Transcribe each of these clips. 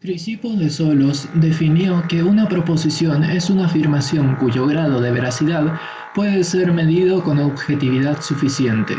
Crisipo de Solos definió que una proposición es una afirmación cuyo grado de veracidad puede ser medido con objetividad suficiente.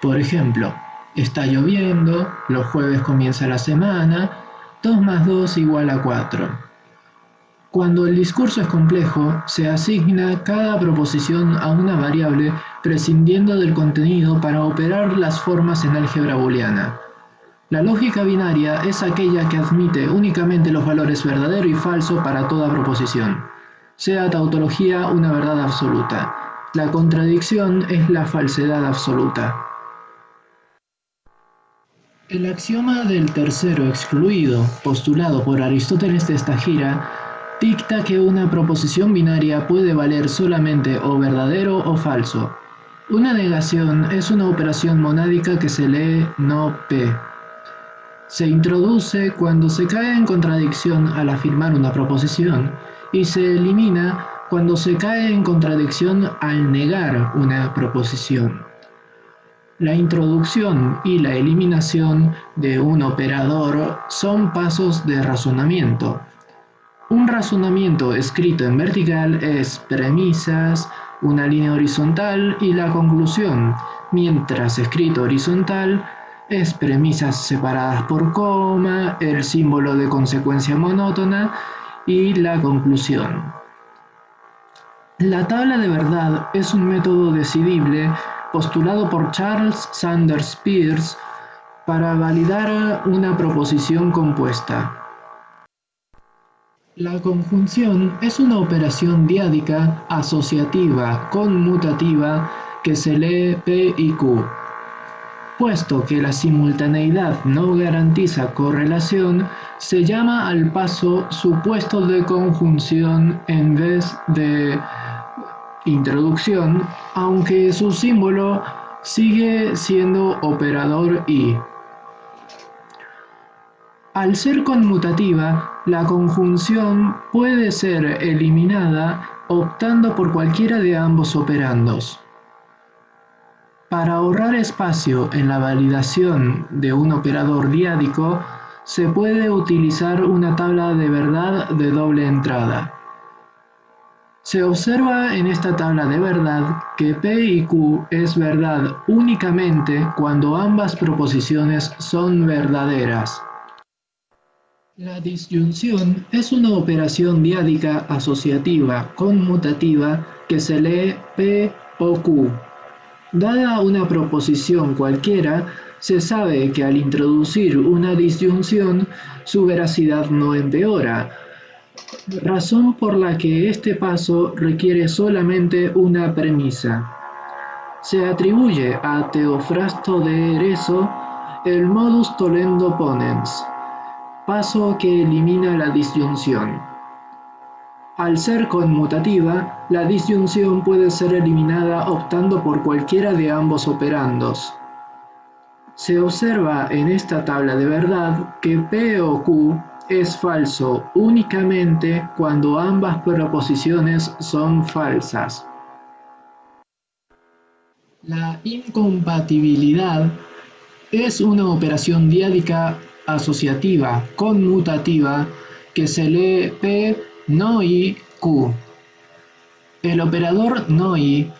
Por ejemplo, está lloviendo, los jueves comienza la semana, 2 más 2 igual a 4. Cuando el discurso es complejo, se asigna cada proposición a una variable prescindiendo del contenido para operar las formas en álgebra booleana. La lógica binaria es aquella que admite únicamente los valores verdadero y falso para toda proposición, sea tautología una verdad absoluta. La contradicción es la falsedad absoluta. El axioma del tercero excluido, postulado por Aristóteles de Estagira, dicta que una proposición binaria puede valer solamente o verdadero o falso. Una negación es una operación monádica que se lee no P. Se introduce cuando se cae en contradicción al afirmar una proposición y se elimina cuando se cae en contradicción al negar una proposición. La introducción y la eliminación de un operador son pasos de razonamiento. Un razonamiento escrito en vertical es premisas, una línea horizontal y la conclusión, mientras escrito horizontal es premisas separadas por coma, el símbolo de consecuencia monótona y la conclusión. La tabla de verdad es un método decidible postulado por Charles Sanders Peirce para validar una proposición compuesta. La conjunción es una operación diádica asociativa conmutativa que se lee P y Q. Puesto que la simultaneidad no garantiza correlación, se llama al paso supuesto de conjunción en vez de introducción, aunque su símbolo sigue siendo operador i. Al ser conmutativa, la conjunción puede ser eliminada optando por cualquiera de ambos operandos. Para ahorrar espacio en la validación de un operador diádico, se puede utilizar una tabla de verdad de doble entrada. Se observa en esta tabla de verdad que P y Q es verdad únicamente cuando ambas proposiciones son verdaderas. La disyunción es una operación diádica asociativa conmutativa que se lee P o Q. Dada una proposición cualquiera, se sabe que al introducir una disyunción, su veracidad no empeora, razón por la que este paso requiere solamente una premisa. Se atribuye a Teofrasto de Ereso el modus tollendo ponens, paso que elimina la disyunción. Al ser conmutativa, la disyunción puede ser eliminada optando por cualquiera de ambos operandos. Se observa en esta tabla de verdad que P o Q es falso únicamente cuando ambas proposiciones son falsas. La incompatibilidad es una operación diádica asociativa conmutativa que se lee P no i q. El operador no-i,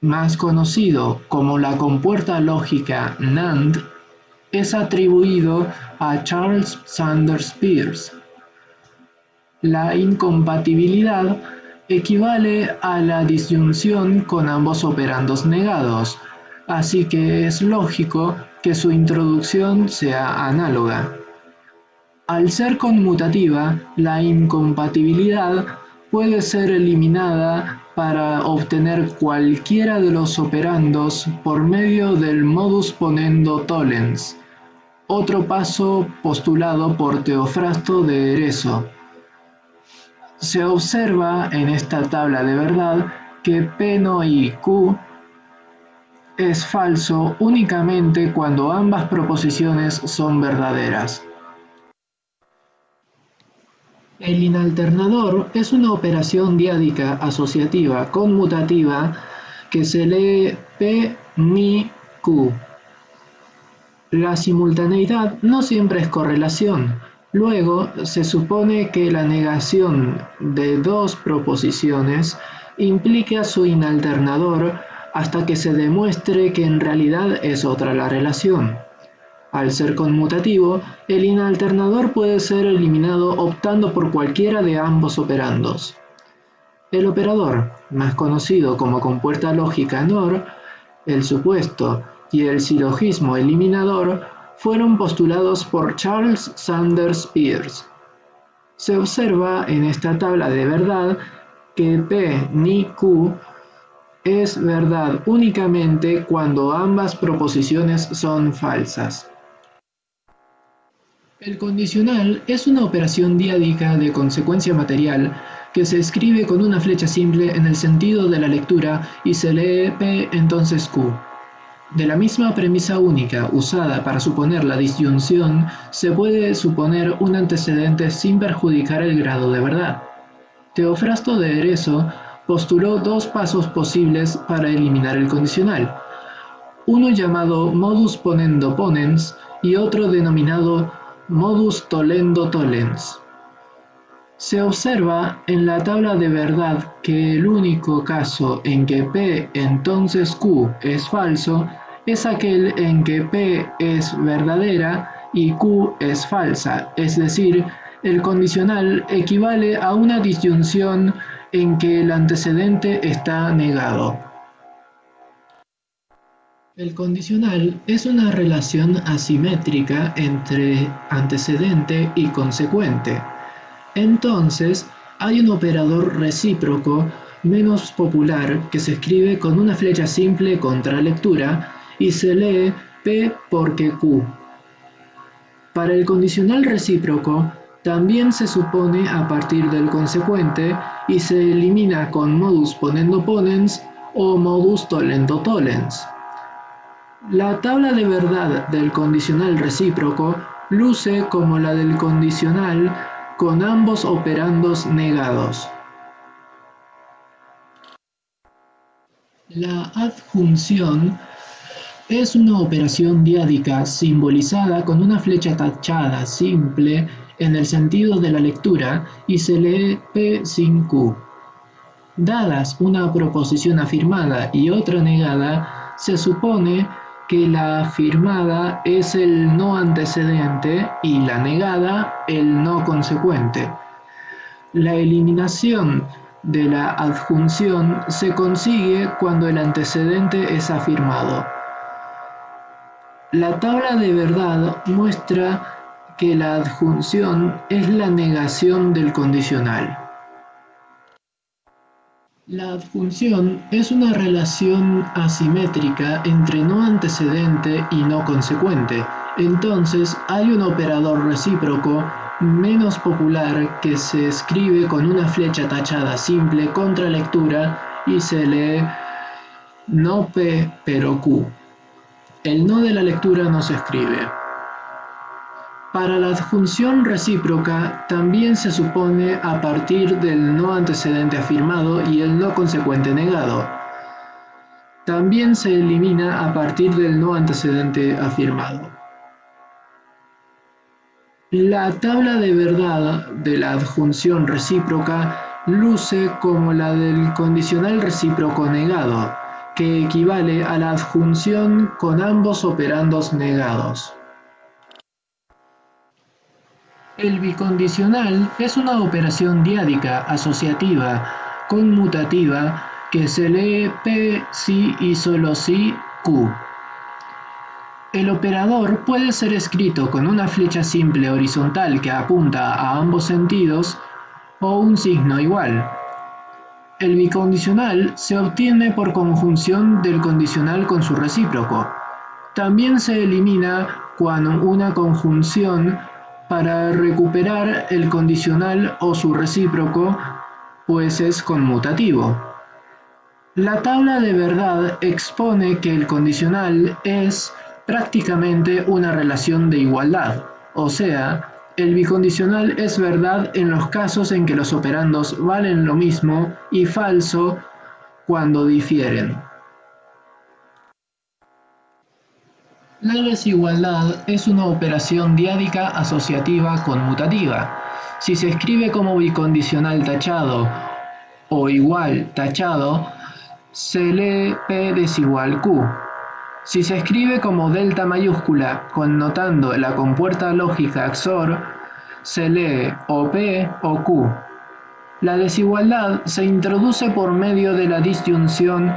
más conocido como la compuerta lógica NAND, es atribuido a Charles Sanders Peirce. La incompatibilidad equivale a la disyunción con ambos operandos negados, así que es lógico que su introducción sea análoga. Al ser conmutativa, la incompatibilidad puede ser eliminada para obtener cualquiera de los operandos por medio del modus ponendo tollens, otro paso postulado por Teofrasto de Ereso. Se observa en esta tabla de verdad que P no y Q es falso únicamente cuando ambas proposiciones son verdaderas. El inalternador es una operación diádica asociativa conmutativa que se lee P ni Q. La simultaneidad no siempre es correlación, Luego, se supone que la negación de dos proposiciones implica su inalternador hasta que se demuestre que en realidad es otra la relación. Al ser conmutativo, el inalternador puede ser eliminado optando por cualquiera de ambos operandos. El operador, más conocido como compuerta lógica NOR, el supuesto y el silogismo eliminador fueron postulados por Charles Sanders Peirce. Se observa en esta tabla de verdad que P ni Q es verdad únicamente cuando ambas proposiciones son falsas. El condicional es una operación diádica de consecuencia material que se escribe con una flecha simple en el sentido de la lectura y se lee P entonces Q. De la misma premisa única usada para suponer la disyunción, se puede suponer un antecedente sin perjudicar el grado de verdad. Teofrasto de Ereso postuló dos pasos posibles para eliminar el condicional, uno llamado modus ponendo ponens y otro denominado modus tollendo tollens. Se observa en la tabla de verdad que el único caso en que P entonces Q es falso es aquel en que P es verdadera y Q es falsa, es decir, el condicional equivale a una disyunción en que el antecedente está negado. El condicional es una relación asimétrica entre antecedente y consecuente. Entonces, hay un operador recíproco menos popular que se escribe con una flecha simple contra lectura y se lee P porque Q. Para el condicional recíproco, también se supone a partir del consecuente y se elimina con modus ponendo ponens o modus tollendo tollens. La tabla de verdad del condicional recíproco luce como la del condicional con ambos operandos negados. La adjunción es una operación diádica simbolizada con una flecha tachada simple en el sentido de la lectura y se lee P sin Q. Dadas una proposición afirmada y otra negada, se supone que la afirmada es el no antecedente y la negada el no consecuente. La eliminación de la adjunción se consigue cuando el antecedente es afirmado. La tabla de verdad muestra que la adjunción es la negación del condicional. La adjunción es una relación asimétrica entre no antecedente y no consecuente. Entonces hay un operador recíproco menos popular que se escribe con una flecha tachada simple contra lectura y se lee no P pero Q. El no de la lectura no se escribe. Para la adjunción recíproca también se supone a partir del no antecedente afirmado y el no consecuente negado. También se elimina a partir del no antecedente afirmado. La tabla de verdad de la adjunción recíproca luce como la del condicional recíproco negado, que equivale a la adjunción con ambos operandos negados. El bicondicional es una operación diádica asociativa conmutativa que se lee P si y solo si Q. El operador puede ser escrito con una flecha simple horizontal que apunta a ambos sentidos o un signo igual. El bicondicional se obtiene por conjunción del condicional con su recíproco. También se elimina cuando una conjunción para recuperar el condicional o su recíproco, pues es conmutativo. La tabla de verdad expone que el condicional es prácticamente una relación de igualdad, o sea, el bicondicional es verdad en los casos en que los operandos valen lo mismo y falso cuando difieren. La desigualdad es una operación diádica asociativa conmutativa. Si se escribe como bicondicional tachado o igual tachado, se lee P desigual Q. Si se escribe como delta mayúscula connotando la compuerta lógica XOR, se lee o P o Q. La desigualdad se introduce por medio de la disyunción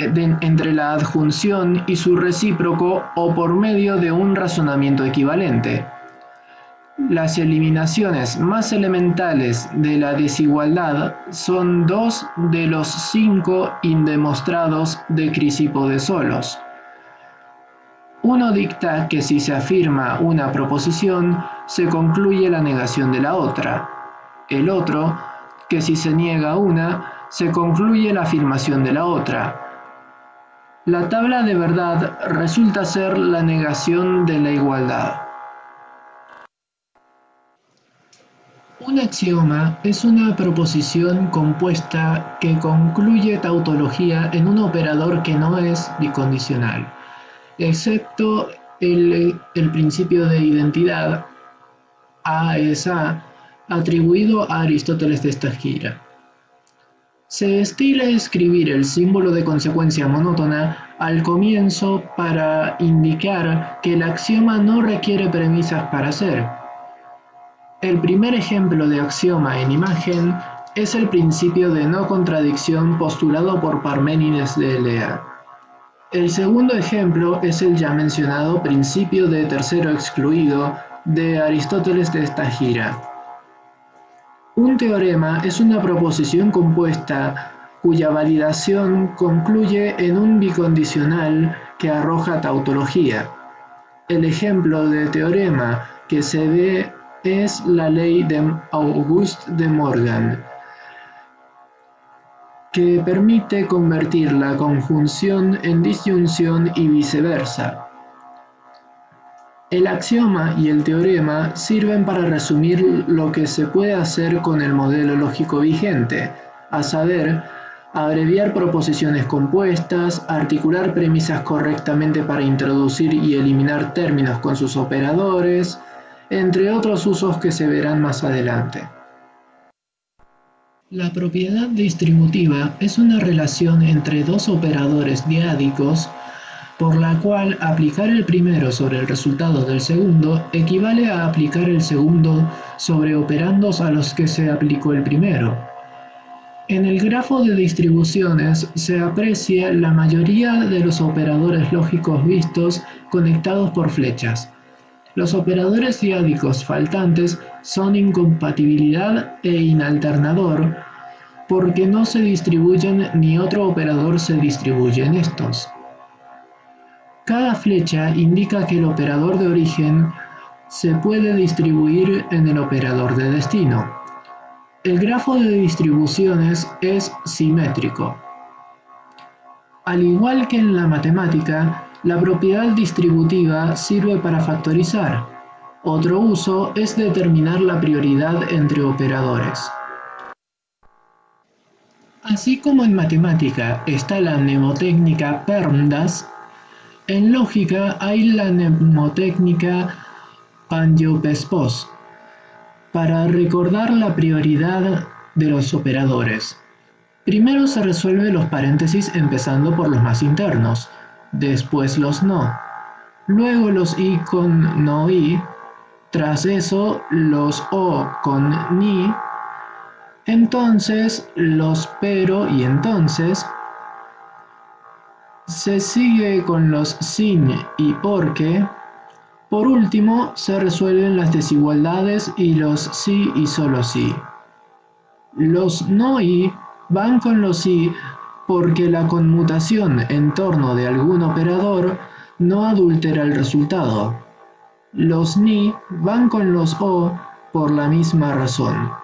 entre la adjunción y su recíproco o por medio de un razonamiento equivalente. Las eliminaciones más elementales de la desigualdad son dos de los cinco indemostrados de Crisipo de Solos. Uno dicta que si se afirma una proposición, se concluye la negación de la otra. El otro, que si se niega una, se concluye la afirmación de la otra la tabla de verdad resulta ser la negación de la igualdad. Un axioma es una proposición compuesta que concluye tautología en un operador que no es bicondicional, excepto el, principio de identidad A es A, atribuido a Aristóteles de esta gira. Se estila escribir el símbolo de consecuencia monótona al comienzo para indicar que el axioma no requiere premisas para ser. El primer ejemplo de axioma en imagen es el principio de no contradicción postulado por Parménides de Elea. El segundo ejemplo es el ya mencionado principio de tercero excluido de Aristóteles de Estagira. Un teorema es una proposición compuesta cuya validación concluye en un bicondicional que arroja tautología. El ejemplo de teorema que se ve es la ley de Auguste de Morgan, que permite convertir la conjunción en disyunción y viceversa. El axioma y el teorema sirven para resumir lo que se puede hacer con el modelo lógico vigente, a saber, abreviar proposiciones compuestas, articular premisas correctamente para introducir y eliminar términos con sus operadores, entre otros usos que se verán más adelante. La propiedad distributiva es una relación entre dos operadores diádicos por la cual aplicar el primero sobre el resultado del segundo equivale a aplicar el segundo sobre operandos a los que se aplicó el primero. En el grafo de distribuciones se aprecia la mayoría de los operadores lógicos vistos conectados por flechas. Los operadores diádicos faltantes son incompatibilidad e inalternador porque no se distribuyen ni otro operador se distribuye en estos. Cada flecha indica que el operador de origen se puede distribuir en el operador de destino. El grafo de distribuciones es simétrico. Al igual que en la matemática, la propiedad distributiva sirve para factorizar. Otro uso es determinar la prioridad entre operadores. Así como en matemática está la mnemotécnica PERMDAS, en lógica hay la mnemotécnica Pandiopespos para recordar la prioridad de los operadores. Primero se resuelven los paréntesis empezando por los más internos, después los no, luego los i con no i, tras eso los o con ni, entonces los pero y entonces, se sigue con los sin y porque. Por último, se resuelven las desigualdades y los sí y solo sí. Los no y van con los sí porque la conmutación en torno de algún operador no adultera el resultado. Los ni van con los o por la misma razón.